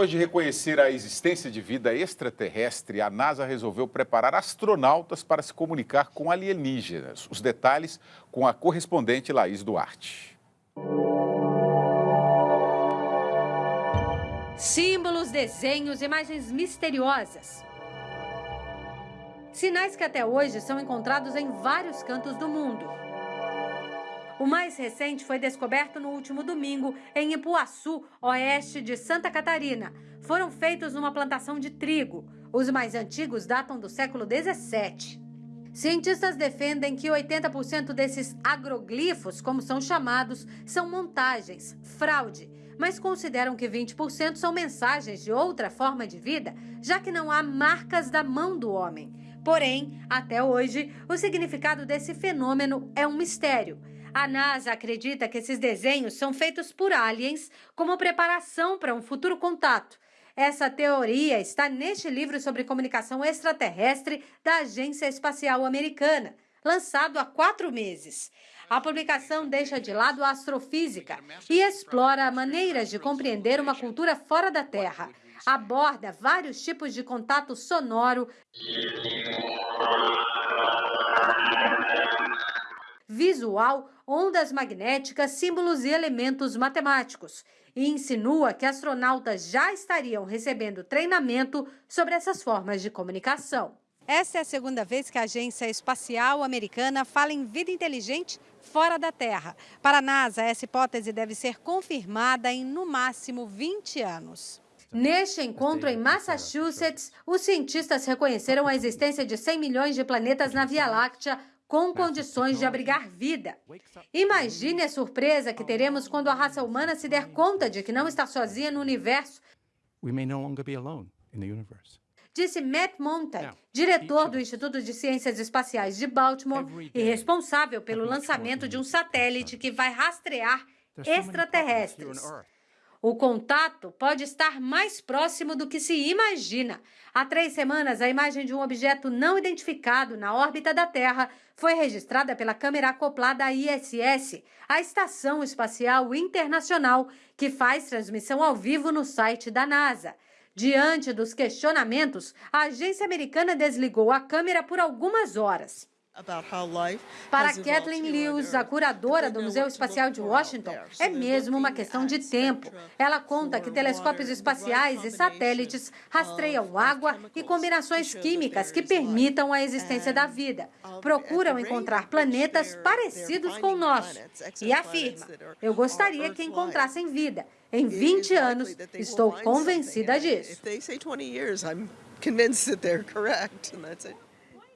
Depois de reconhecer a existência de vida extraterrestre, a NASA resolveu preparar astronautas para se comunicar com alienígenas. Os detalhes com a correspondente Laís Duarte. Símbolos, desenhos, imagens misteriosas. Sinais que até hoje são encontrados em vários cantos do mundo. O mais recente foi descoberto no último domingo em Ipuaçu, oeste de Santa Catarina. Foram feitos numa plantação de trigo. Os mais antigos datam do século 17. Cientistas defendem que 80% desses agroglifos, como são chamados, são montagens, fraude, mas consideram que 20% são mensagens de outra forma de vida, já que não há marcas da mão do homem. Porém, até hoje, o significado desse fenômeno é um mistério. A NASA acredita que esses desenhos são feitos por aliens como preparação para um futuro contato. Essa teoria está neste livro sobre comunicação extraterrestre da Agência Espacial Americana, lançado há quatro meses. A publicação deixa de lado a astrofísica e explora maneiras de compreender uma cultura fora da Terra. Aborda vários tipos de contato sonoro visual, ondas magnéticas, símbolos e elementos matemáticos, e insinua que astronautas já estariam recebendo treinamento sobre essas formas de comunicação. Essa é a segunda vez que a Agência Espacial Americana fala em vida inteligente fora da Terra. Para a NASA, essa hipótese deve ser confirmada em no máximo 20 anos. Neste encontro em Massachusetts, os cientistas reconheceram a existência de 100 milhões de planetas na Via Láctea com condições de abrigar vida. Imagine a surpresa que teremos quando a raça humana se der conta de que não está sozinha no universo. Disse Matt Montag, diretor do Instituto de Ciências Espaciais de Baltimore e responsável pelo lançamento de um satélite que vai rastrear extraterrestres. O contato pode estar mais próximo do que se imagina. Há três semanas, a imagem de um objeto não identificado na órbita da Terra foi registrada pela câmera acoplada à ISS, a Estação Espacial Internacional, que faz transmissão ao vivo no site da NASA. Diante dos questionamentos, a agência americana desligou a câmera por algumas horas. Para Kathleen Lewis, a curadora do Museu Espacial de Washington, é mesmo uma questão de tempo. Ela conta que telescópios espaciais e satélites rastreiam água e combinações químicas que permitam a existência da vida. Procuram encontrar planetas parecidos com o nosso. E afirma: Eu gostaria que encontrassem vida. Em 20 anos, estou convencida disso.